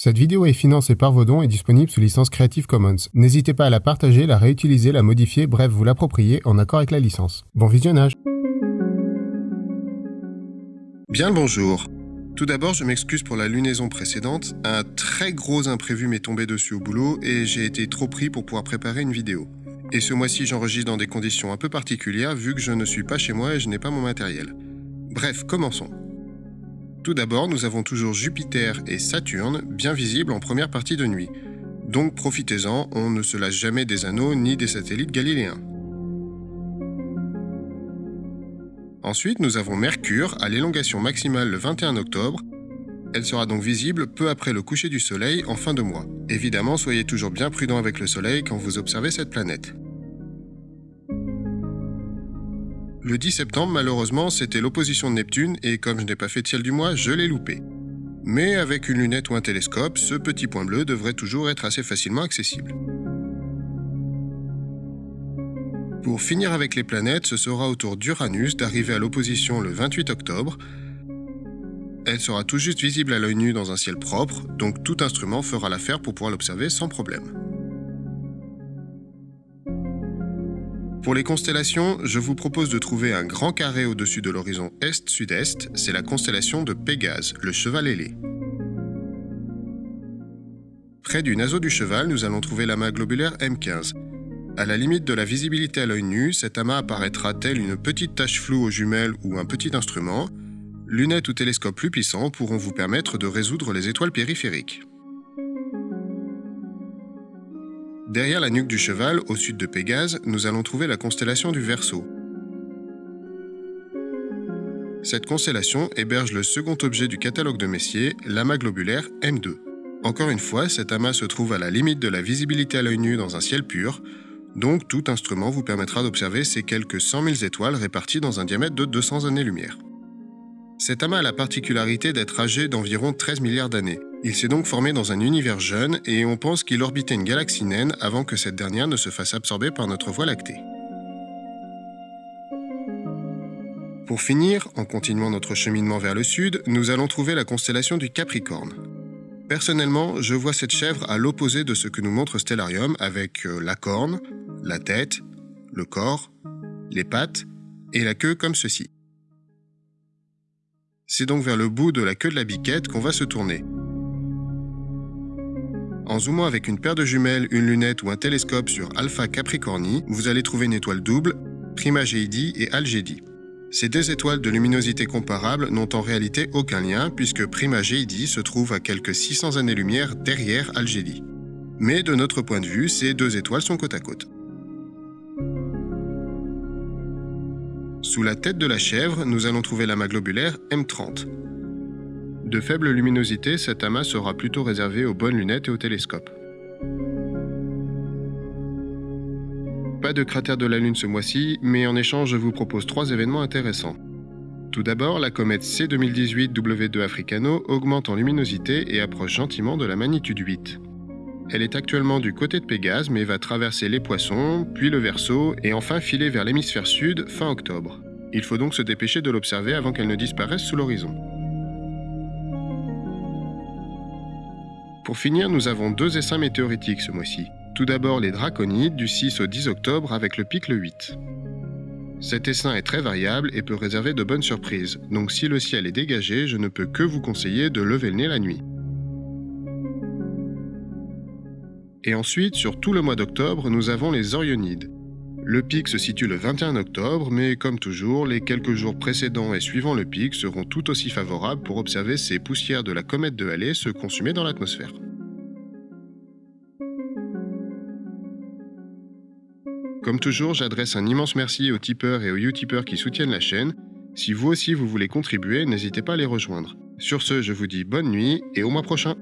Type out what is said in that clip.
Cette vidéo est financée par vos dons et disponible sous licence Creative Commons. N'hésitez pas à la partager, la réutiliser, la modifier, bref, vous l'approprier en accord avec la licence. Bon visionnage Bien le bonjour. Tout d'abord, je m'excuse pour la lunaison précédente. Un très gros imprévu m'est tombé dessus au boulot et j'ai été trop pris pour pouvoir préparer une vidéo. Et ce mois-ci, j'enregistre dans des conditions un peu particulières vu que je ne suis pas chez moi et je n'ai pas mon matériel. Bref, commençons. Tout d'abord, nous avons toujours Jupiter et Saturne bien visibles en première partie de nuit. Donc profitez-en, on ne se lâche jamais des anneaux ni des satellites galiléens. Ensuite, nous avons Mercure à l'élongation maximale le 21 octobre. Elle sera donc visible peu après le coucher du Soleil en fin de mois. Évidemment, soyez toujours bien prudent avec le Soleil quand vous observez cette planète. Le 10 septembre, malheureusement, c'était l'opposition de Neptune et comme je n'ai pas fait de ciel du mois, je l'ai loupé. Mais avec une lunette ou un télescope, ce petit point bleu devrait toujours être assez facilement accessible. Pour finir avec les planètes, ce sera au tour d'Uranus d'arriver à l'opposition le 28 octobre. Elle sera tout juste visible à l'œil nu dans un ciel propre, donc tout instrument fera l'affaire pour pouvoir l'observer sans problème. Pour les constellations, je vous propose de trouver un grand carré au-dessus de l'horizon est-sud-est, c'est la constellation de Pégase, le cheval ailé. Près du naseau du cheval, nous allons trouver l'amas globulaire M15. À la limite de la visibilité à l'œil nu, cet amas apparaîtra tel une petite tache floue aux jumelles ou un petit instrument. Lunettes ou télescopes plus puissants pourront vous permettre de résoudre les étoiles périphériques. Derrière la nuque du cheval, au sud de Pégase, nous allons trouver la constellation du Verseau. Cette constellation héberge le second objet du catalogue de Messier, l'amas globulaire M2. Encore une fois, cet amas se trouve à la limite de la visibilité à l'œil nu dans un ciel pur, donc tout instrument vous permettra d'observer ces quelques 100 000 étoiles réparties dans un diamètre de 200 années-lumière. Cet amas a la particularité d'être âgé d'environ 13 milliards d'années. Il s'est donc formé dans un univers jeune et on pense qu'il orbitait une galaxie naine avant que cette dernière ne se fasse absorber par notre Voie lactée. Pour finir, en continuant notre cheminement vers le sud, nous allons trouver la constellation du Capricorne. Personnellement, je vois cette chèvre à l'opposé de ce que nous montre Stellarium avec euh, la corne, la tête, le corps, les pattes et la queue comme ceci. C'est donc vers le bout de la queue de la biquette qu'on va se tourner. En zoomant avec une paire de jumelles, une lunette ou un télescope sur Alpha Capricorni, vous allez trouver une étoile double, Primagéidie et Algédie. Ces deux étoiles de luminosité comparable n'ont en réalité aucun lien puisque Primagéidie se trouve à quelques 600 années-lumière derrière Algédie. Mais de notre point de vue, ces deux étoiles sont côte à côte. Sous la tête de la chèvre, nous allons trouver l'amas globulaire M30. De faible luminosité, cet amas sera plutôt réservé aux bonnes lunettes et aux télescopes. Pas de cratère de la Lune ce mois-ci, mais en échange, je vous propose trois événements intéressants. Tout d'abord, la comète C2018 W2 Africano augmente en luminosité et approche gentiment de la magnitude 8. Elle est actuellement du côté de Pégase mais va traverser les Poissons, puis le Verseau et enfin filer vers l'hémisphère sud fin octobre. Il faut donc se dépêcher de l'observer avant qu'elle ne disparaisse sous l'horizon. Pour finir, nous avons deux essaims météoritiques ce mois-ci. Tout d'abord les Draconides du 6 au 10 octobre avec le pic le 8. Cet essaim est très variable et peut réserver de bonnes surprises, donc si le ciel est dégagé, je ne peux que vous conseiller de lever le nez la nuit. Et ensuite, sur tout le mois d'octobre, nous avons les Orionides. Le pic se situe le 21 octobre, mais comme toujours, les quelques jours précédents et suivant le pic seront tout aussi favorables pour observer ces poussières de la comète de Halley se consumer dans l'atmosphère. Comme toujours, j'adresse un immense merci aux tipeurs et aux utipeurs qui soutiennent la chaîne. Si vous aussi vous voulez contribuer, n'hésitez pas à les rejoindre. Sur ce, je vous dis bonne nuit et au mois prochain.